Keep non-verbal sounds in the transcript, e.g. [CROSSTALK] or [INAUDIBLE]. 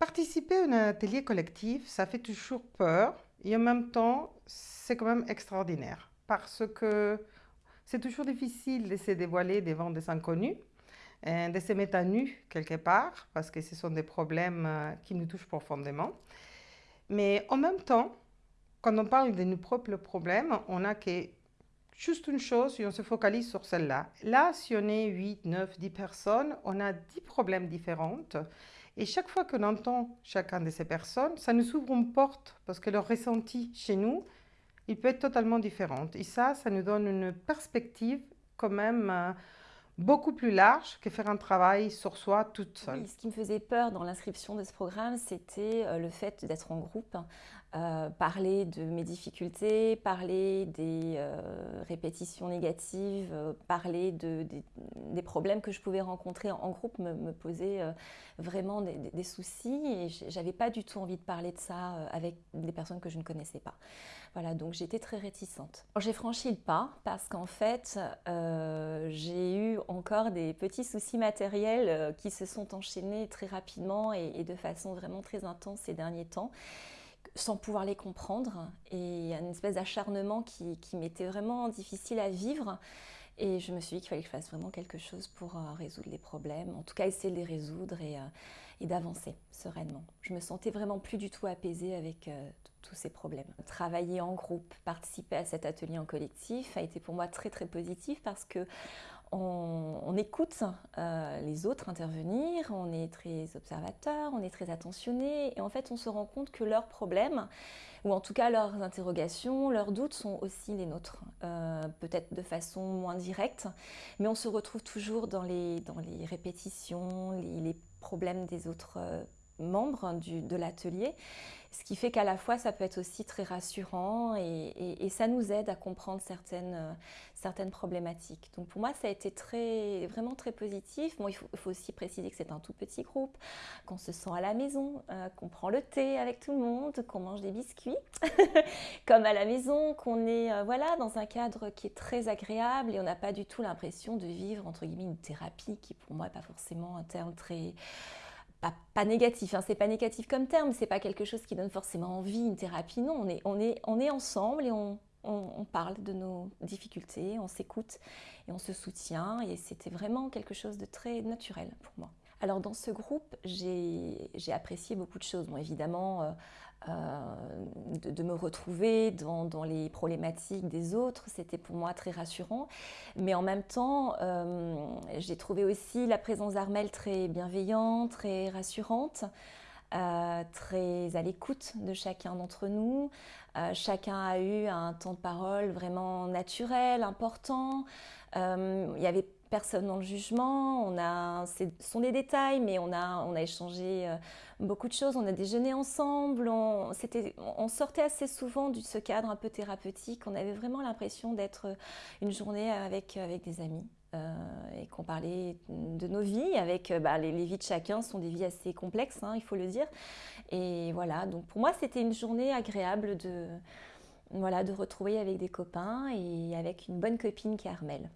Participer à un atelier collectif, ça fait toujours peur et en même temps, c'est quand même extraordinaire parce que c'est toujours difficile de se dévoiler devant des inconnus, euh, de se mettre à nu quelque part parce que ce sont des problèmes euh, qui nous touchent profondément. Mais en même temps, quand on parle de nos propres problèmes, on a que juste une chose et on se focalise sur celle-là. Là, si on est 8, 9, 10 personnes, on a 10 problèmes différents et chaque fois qu'on entend chacun de ces personnes, ça nous ouvre une porte parce que leur ressenti chez nous, il peut être totalement différent. Et ça, ça nous donne une perspective quand même euh, beaucoup plus large que faire un travail sur soi toute seule. ce qui me faisait peur dans l'inscription de ce programme, c'était euh, le fait d'être en groupe, euh, parler de mes difficultés, parler des euh, répétitions négatives, parler de, des, problèmes que je pouvais rencontrer en, groupe me, posait vraiment des, soucis et j'avais pas du tout envie de parler de ça avec des personnes que je ne connaissais pas. Voilà, donc j'étais très réticente. J'ai franchi le pas parce qu'en fait, j'ai eu encore des petits soucis matériels euh, qui se sont enchaînés très rapidement et, de façon vraiment très intense ces derniers temps sans pouvoir les comprendre et une espèce d'acharnement qui, m'était vraiment difficile à vivre. Et je me suis dit qu'il fallait que je fasse vraiment quelque chose pour euh, résoudre les problèmes, en tout cas essayer de les résoudre et, euh, d'avancer sereinement. Je me sentais vraiment plus du tout apaisée avec tous ces problèmes. Travailler en groupe, participer à cet atelier en collectif a été pour moi très très positif parce que on, écoute euh, les autres intervenir, on est très observateur, on est très attentionné et en fait on se rend compte que leurs problèmes, ou en tout cas leurs interrogations, leurs doutes sont aussi les nôtres, euh, peut-être de façon moins directe, mais on se retrouve toujours dans les, dans les répétitions, les, problèmes des autres membres de l'atelier, ce qui fait qu'à la fois ça peut être aussi très rassurant et, ça nous aide à comprendre certaines, euh, certaines problématiques. Donc pour moi ça a été très, vraiment très positif. Bon, il, faut, aussi préciser que c'est un tout petit groupe, qu'on se sent à la maison, euh, qu'on prend le thé avec tout le monde, qu'on mange des biscuits [LAUGHS] comme à la maison, qu'on est euh, voilà, dans un cadre qui est très agréable et on n'a pas du tout l'impression de vivre entre guillemets une thérapie qui pour moi n'est pas forcément un terme très pas, négatif, hein, c'est pas négatif comme terme, c'est pas quelque chose qui donne forcément envie, une thérapie, non, on est, on est, on est ensemble et on, on, parle de nos difficultés, on s'écoute et on se soutient et c'était vraiment quelque chose de très naturel pour moi. Alors dans ce groupe, j'ai apprécié beaucoup de choses. Bon, évidemment, euh, euh, de, me retrouver dans, les problématiques des autres, c'était pour moi très rassurant. Mais en même temps, euh, j'ai trouvé aussi la présence d'Armel très bienveillante, très rassurante. très à l'écoute de chacun d'entre nous. chacun a eu un temps de parole vraiment naturel, important. il y avait personne dans le jugement, on a, ce sont des détails, mais on a, on a échangé euh, beaucoup de choses, on a déjeuné ensemble, on, sortait assez souvent de ce cadre un peu thérapeutique, on avait vraiment l'impression d'être une journée avec, avec des amis. Euh, et qu'on parlait de nos vies, avec bah, les, vies de chacun sont des vies assez complexes, hein, il faut le dire. Et voilà, donc pour moi c'était une journée agréable de, voilà, de retrouver avec des copains et avec une bonne copine qui est Armelle.